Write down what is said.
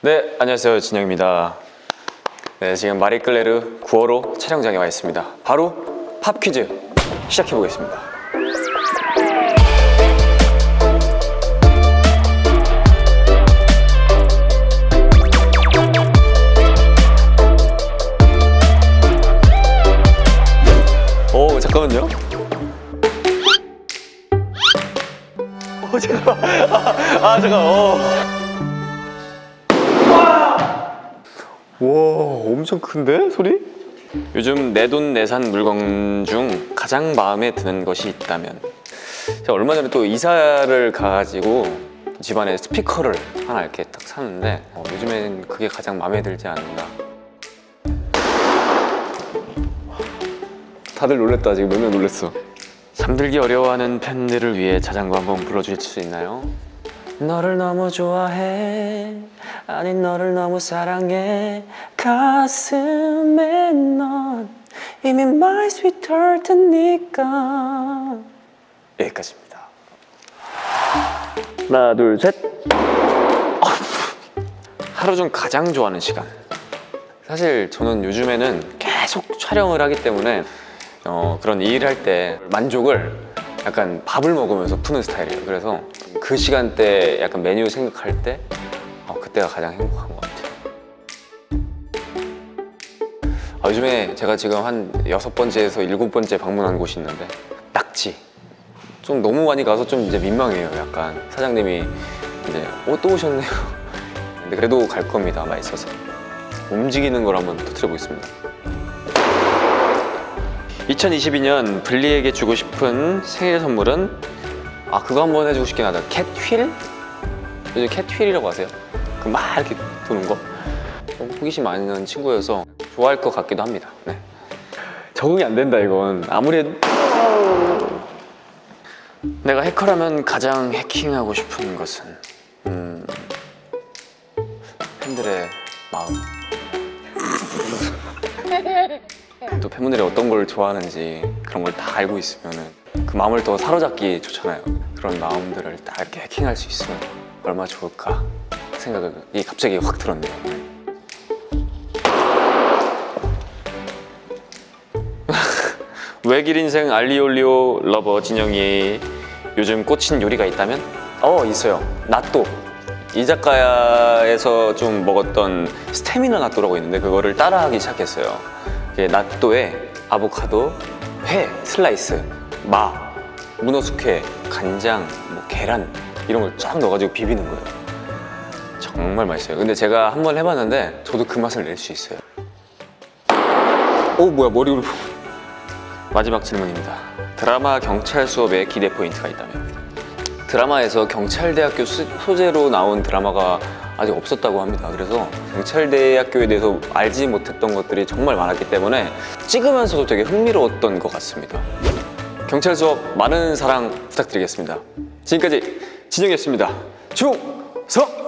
네, 안녕하세요. 진영입니다. 네, 지금 마리끌레르 9호로 촬영장에 와 있습니다. 바로 팝 퀴즈 시작해 보겠습니다. 오, 잠깐만요. 오, 잠깐만. 아, 아 잠깐. 어. 와 엄청 큰데 소리? 요즘 내돈내산 물건 중 가장 마음에 드는 것이 있다면 제가 얼마 전에 또 이사를 가가지고 집안에 스피커를 하나 이렇게 딱 샀는데 어, 요즘엔 그게 가장 마음에 들지 않나 다들 놀랬다 지금 몇 명 놀랬어 잠들기 어려워하는 팬들을 위해 자장가 한번 불러주실 수 있나요? 너를 너무 좋아해 아니 너를 너무 사랑해. 가슴에 넌 이미 my sweet heart니까. 여기까지입니다. 하나 둘셋. 하루 중 가장 좋아하는 시간. 사실 저는 요즘에는 계속 촬영을 하기 때문에 어, 그런 일을 할때 만족을 약간 밥을 먹으면서 푸는 스타일이에요. 그래서 그 시간대 약간 메뉴 생각할 때 어, 그때가 가장 행복한 것 같아요. 아, 요즘에 제가 지금 한 여섯 번째에서 일곱 번째 방문한 곳이 있는데 낙지. 좀 너무 많이 가서 좀 이제 민망해요 약간. 사장님이 이제 어, 또 오셨네요. 근데 그래도 갈 겁니다 맛있어서. 움직이는 걸 한번 터트려 보겠습니다. 2022년 블리에게 주고 싶은 생일 선물은 아 그거 한번 해주고 싶긴 하다 캣휠? 요즘 캣휠이라고 하세요? 그 막 이렇게 도는 거 어, 호기심 많은 친구여서 좋아할 것 같기도 합니다 네. 적응이 안 된다 이건 아무리 내가 해커라면 가장 해킹하고 싶은 것은 음... 팬들의 마음 또 팬분들이 어떤 걸 좋아하는지 그런 걸 다 알고 있으면 그 마음을 더 사로잡기 좋잖아요. 그런 마음들을 딱 이렇게 해킹할 수 있으면 얼마나 좋을까 생각이 갑자기 확 들었네요. 외길 인생 알리오올리오 lover 진영이 요즘 꽂힌 요리가 있다면? 어 있어요. 나또. 이자카야에서 좀 먹었던 스테미나 나또라고 있는데 그거를 따라하기 시작했어요. 나또에 아보카도, 회, 슬라이스, 마, 문어 숙회, 간장, 뭐 계란 이런 걸 쫙 넣어가지고 비비는 거예요. 정말 맛있어요. 근데 제가 한 번 해봤는데 저도 그 맛을 낼 수 있어요. 오 뭐야 머리로 마지막 질문입니다. 드라마 경찰 수업에 기대 포인트가 있다면? 드라마에서 경찰대학교 수- 소재로 나온 드라마가 아직 없었다고 합니다. 그래서 경찰대학교에 대해서 알지 못했던 것들이 정말 많았기 때문에 찍으면서도 되게 흥미로웠던 것 같습니다 경찰 수업 많은 사랑 부탁드리겠습니다 지금까지 진영이었습니다 충성!